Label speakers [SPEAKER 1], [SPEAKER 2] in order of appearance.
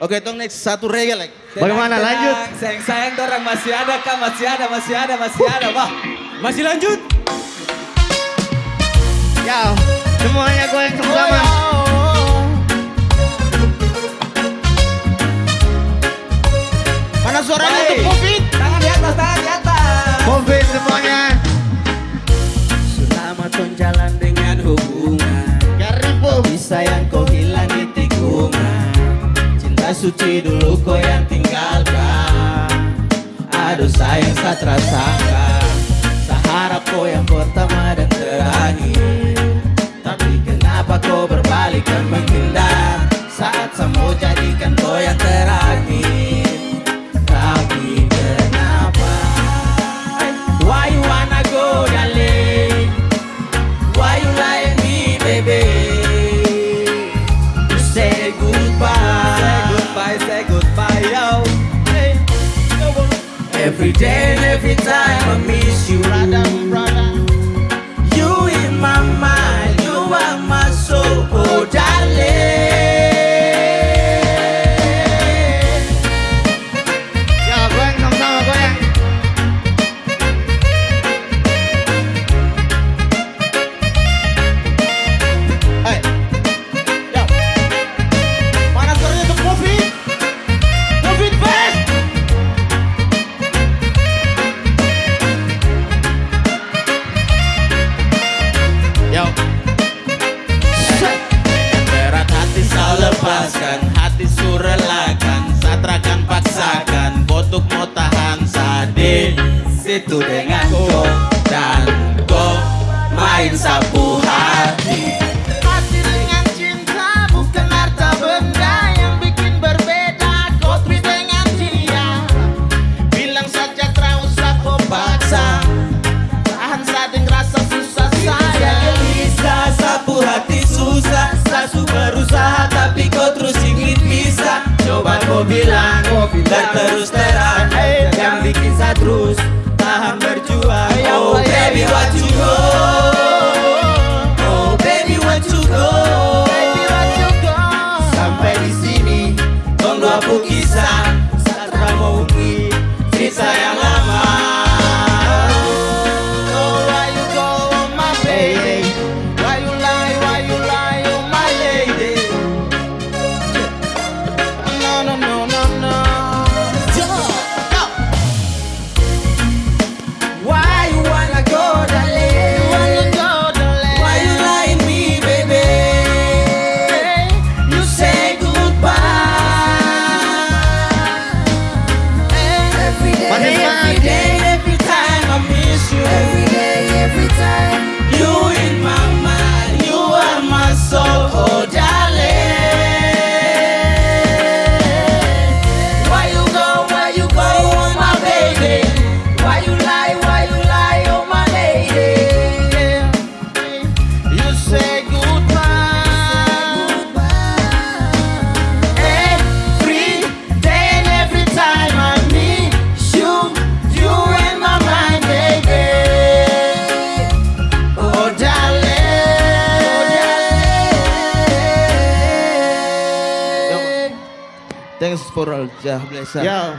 [SPEAKER 1] Oke, tong next satu reggae like.
[SPEAKER 2] Bagaimana, lanjut?
[SPEAKER 3] Sayang sayang dorang masih ada kah? Masih ada, masih ada, masih ada, Bah. Masih lanjut.
[SPEAKER 2] Ya, semuanya goyang sama-sama.
[SPEAKER 1] Mana suaranya
[SPEAKER 3] Baik.
[SPEAKER 1] untuk Covid?
[SPEAKER 3] Tangan di atas, tangan di atas.
[SPEAKER 2] Covid semuanya.
[SPEAKER 3] Suci dulu kau yang tinggalkan. Aduh sayang tak terasakan. Seharap kau yang pertama dan terakhir. Tapi kenapa kau berbalik Every day and every time I miss you. You in my mind, Situ dengan go Dan go. Main sapu hati.
[SPEAKER 1] Hati dengan cinta bukan harta benda yang bikin berbeda. Kopi dengan dia. Bilang saja tak usah kau paksa Tahan sading rasa susah
[SPEAKER 3] Saya. bisa sapu hati susah. Sasu berusaha tapi kau terus ingin bisa Coba kau bilang Dan terus Tong
[SPEAKER 1] Thanks for all jah bless
[SPEAKER 2] Ya,